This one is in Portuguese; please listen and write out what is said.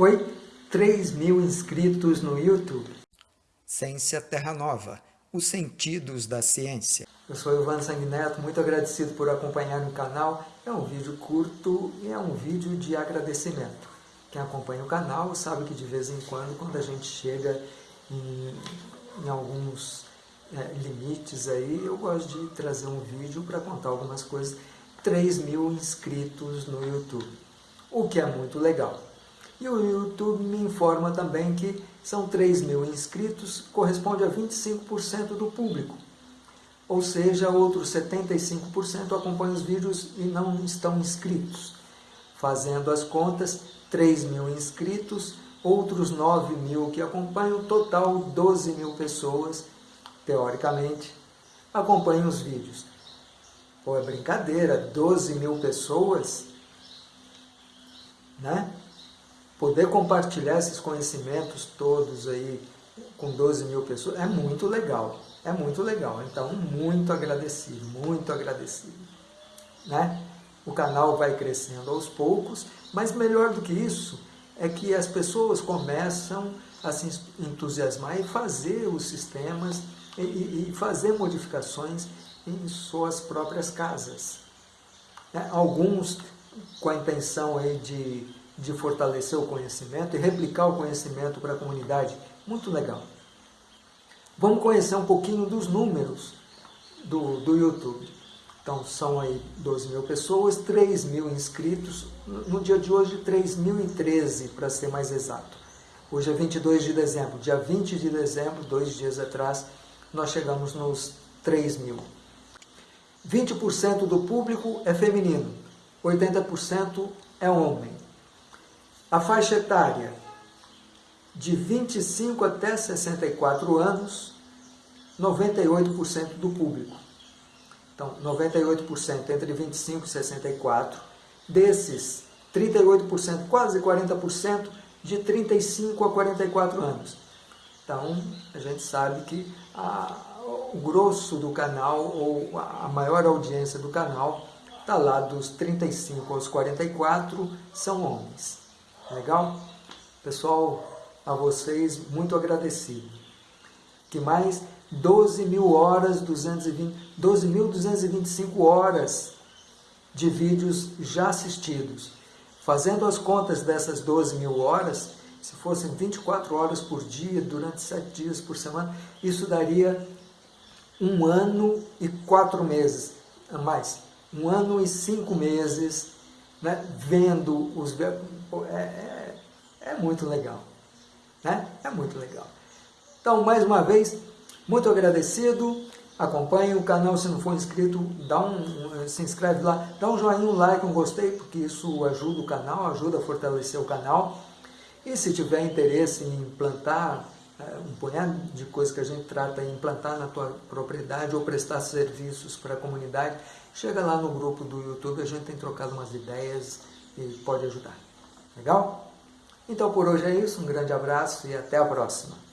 Oi, 3 mil inscritos no YouTube. Ciência Terra Nova, os sentidos da ciência. Eu sou Ivan Sanguineto, muito agradecido por acompanhar o canal. É um vídeo curto e é um vídeo de agradecimento. Quem acompanha o canal sabe que de vez em quando, quando a gente chega em, em alguns é, limites aí, eu gosto de trazer um vídeo para contar algumas coisas. 3 mil inscritos no YouTube, o que é muito legal. E o YouTube me informa também que são 3 mil inscritos, corresponde a 25% do público. Ou seja, outros 75% acompanham os vídeos e não estão inscritos. Fazendo as contas, 3 mil inscritos, outros 9 mil que acompanham, total 12 mil pessoas, teoricamente, acompanham os vídeos. Pô, é brincadeira, 12 mil pessoas, né? Poder compartilhar esses conhecimentos todos aí com 12 mil pessoas é muito legal, é muito legal. Então, muito agradecido, muito agradecido. Né? O canal vai crescendo aos poucos, mas melhor do que isso é que as pessoas começam a se entusiasmar e fazer os sistemas e, e fazer modificações em suas próprias casas. Né? Alguns com a intenção aí de de fortalecer o conhecimento e replicar o conhecimento para a comunidade. Muito legal. Vamos conhecer um pouquinho dos números do, do YouTube. Então, são aí 12 mil pessoas, 3 mil inscritos, no dia de hoje 3.013 para ser mais exato. Hoje é 22 de dezembro, dia 20 de dezembro, dois dias atrás, nós chegamos nos 3 mil. 20% do público é feminino, 80% é homem. A faixa etária de 25 até 64 anos, 98% do público. Então, 98% entre 25 e 64. Desses, 38%, quase 40%, de 35 a 44 anos. Então, a gente sabe que a, o grosso do canal, ou a maior audiência do canal, está lá dos 35 aos 44, são homens. Legal? Pessoal, a vocês, muito agradecido. Que mais? 12 mil horas, 220, 12.225 horas de vídeos já assistidos. Fazendo as contas dessas 12 mil horas, se fossem 24 horas por dia, durante 7 dias por semana, isso daria um ano e quatro meses, mais, um ano e cinco meses né, vendo os é, é, é, muito legal. Né? É muito legal. Então, mais uma vez, muito agradecido. Acompanhe o canal, se não for inscrito, dá um, se inscreve lá, dá um joinha, um like, um gostei, porque isso ajuda o canal, ajuda a fortalecer o canal. E se tiver interesse em implantar é, um punhado de coisas que a gente trata em implantar na tua propriedade ou prestar serviços para a comunidade, chega lá no grupo do YouTube, a gente tem trocado umas ideias e pode ajudar. Legal? Então por hoje é isso, um grande abraço e até a próxima.